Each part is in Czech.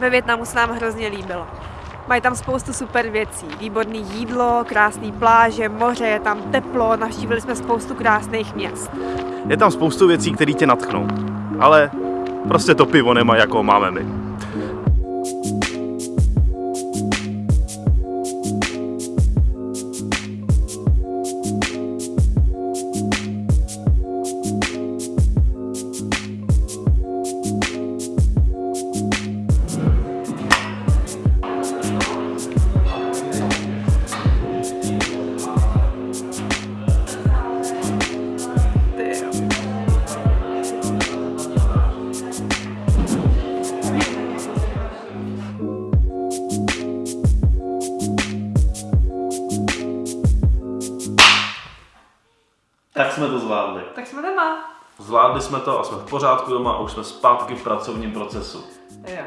Ve Větnamu se nám hrozně líbilo. Mají tam spoustu super věcí. Výborný jídlo, krásný pláže, moře, je tam teplo, navštívili jsme spoustu krásných měst. Je tam spoustu věcí, které tě natchnou. Ale prostě to pivo nemá, jako máme my. Tak jsme to zvládli. Tak jsme doma. Zvládli jsme to a jsme v pořádku doma a už jsme zpátky v pracovním procesu. Jo.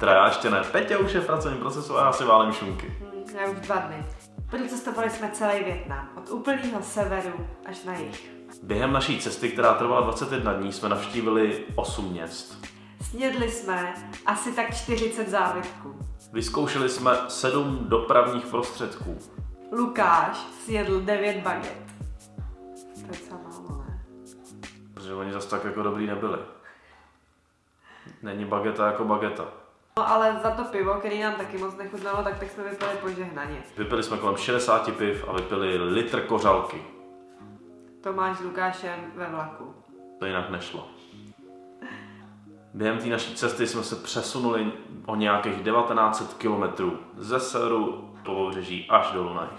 Teda já ještě ne. Peťa už je v pracovním procesu a já si válím šunky. Hm, Já už dva dny. Procestovali jsme celý Větnam, od úplného severu až na jih. Během naší cesty, která trvala 21 dní, jsme navštívili 8 měst. Snědli jsme asi tak 40 závitků. Vyzkoušeli jsme 7 dopravních prostředků. Lukáš snědl 9 baget. Docela málo, ne? Protože oni zase tak jako dobrý nebyli. Není bageta jako bageta. No ale za to pivo, který nám taky moc nechutnalo, tak, tak jsme vypili požehnaně. Vypili jsme kolem 60 piv a vypili litr kořalky. Tomáš s Lukášem ve vlaku. To jinak nešlo. Během té naší cesty jsme se přesunuli o nějakých 1900 kilometrů ze severu po pobřeží až dolů na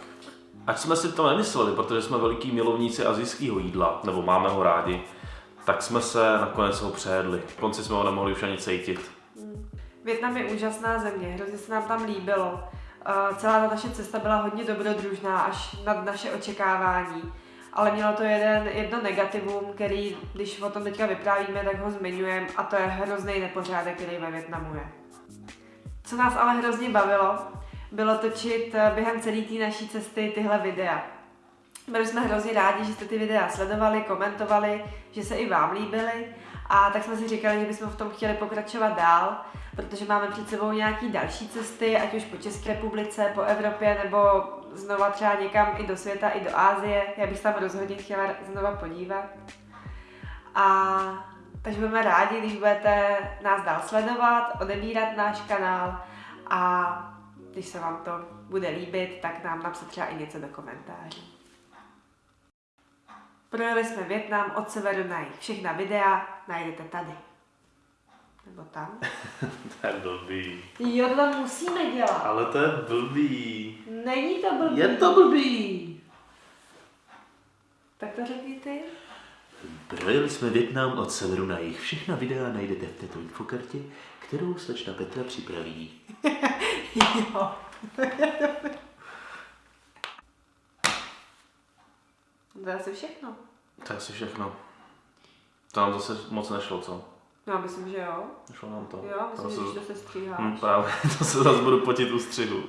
Ať jsme si to nemysleli, protože jsme veliký milovníci azijského jídla, nebo máme ho rádi, tak jsme se nakonec ho přejedli. V konci jsme ho nemohli už ani cítit. Větnam je úžasná země, hrozně se nám tam líbilo. Uh, celá ta naše cesta byla hodně dobrodružná, až nad naše očekávání. Ale mělo to jeden, jedno negativum, který, když o tom teďka vyprávíme, tak ho zmiňujeme, a to je hrozný nepořádek, který ve Větnamu je. Co nás ale hrozně bavilo, bylo točit eh, během celé té naší cesty tyhle videa. Byli jsme hrozně rádi, že jste ty videa sledovali, komentovali, že se i vám líbily a tak jsme si říkali, že bychom v tom chtěli pokračovat dál, protože máme před sebou nějaký další cesty, ať už po České republice, po Evropě nebo znova třeba někam i do světa, i do Ázie. Já bych se tam rozhodně chtěla znova podívat. A takže budeme rádi, když budete nás dál sledovat, odebírat náš kanál a když se vám to bude líbit, tak nám napsat třeba i něco do komentářů. Projeli jsme Větnam od severu na jih. Všechna videa najdete tady. Nebo tam. To je blbý. Jo, to tam musíme dělat. Ale to je blbý. Není to blbý. Je to blbý. Tak to řekni ty. Projeli jsme Větnam od severu na jih. Všechna videa najdete v této infokartě, kterou slečna Petra připraví. Jo. to je asi všechno. To je asi všechno. To nám zase moc nešlo, co? Já myslím, že jo. Nešlo nám to. Jo, myslím, To že když to se stříháš. Hm, právě, to se zase budu potit u střihu.